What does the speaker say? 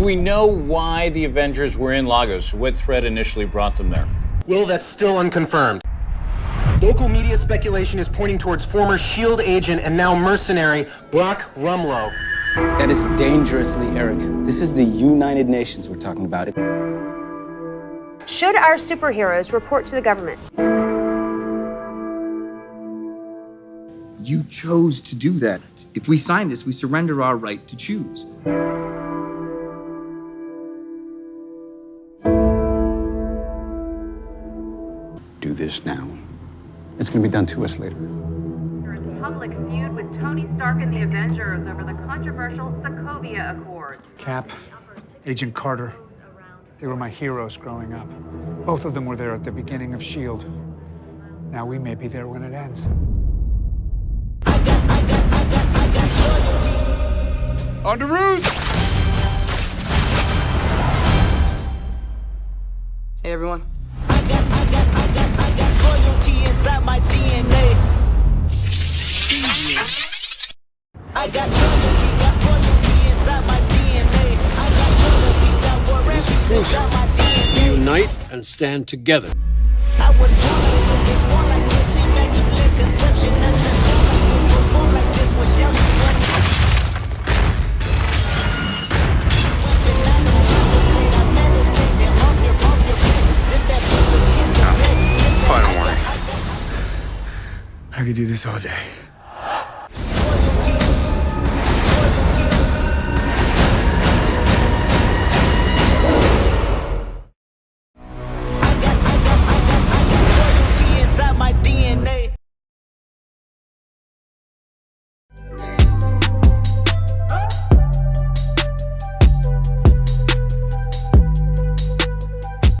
Do we know why the Avengers were in Lagos? What threat initially brought them there? Will, that's still unconfirmed. Local media speculation is pointing towards former S.H.I.E.L.D. agent and now mercenary Brock Rumlow. That is dangerously arrogant. This is the United Nations we're talking about. Should our superheroes report to the government? You chose to do that. If we sign this, we surrender our right to choose. Do this now. It's going to be done to us later. Public feud with Tony Stark and the Avengers over the controversial Sokovia Accord. Cap, Agent Carter. They were my heroes growing up. Both of them were there at the beginning of S.H.I.E.L.D. Now we may be there when it ends. On the roof! Hey, everyone. I got loyalty, got loyalty inside my DNA. I got loyalties, got war inside my DNA. Unite and stand together. I was born like this, it's born like this, immaculate conception. I transform like this, perform like this without you running. I could do this all day.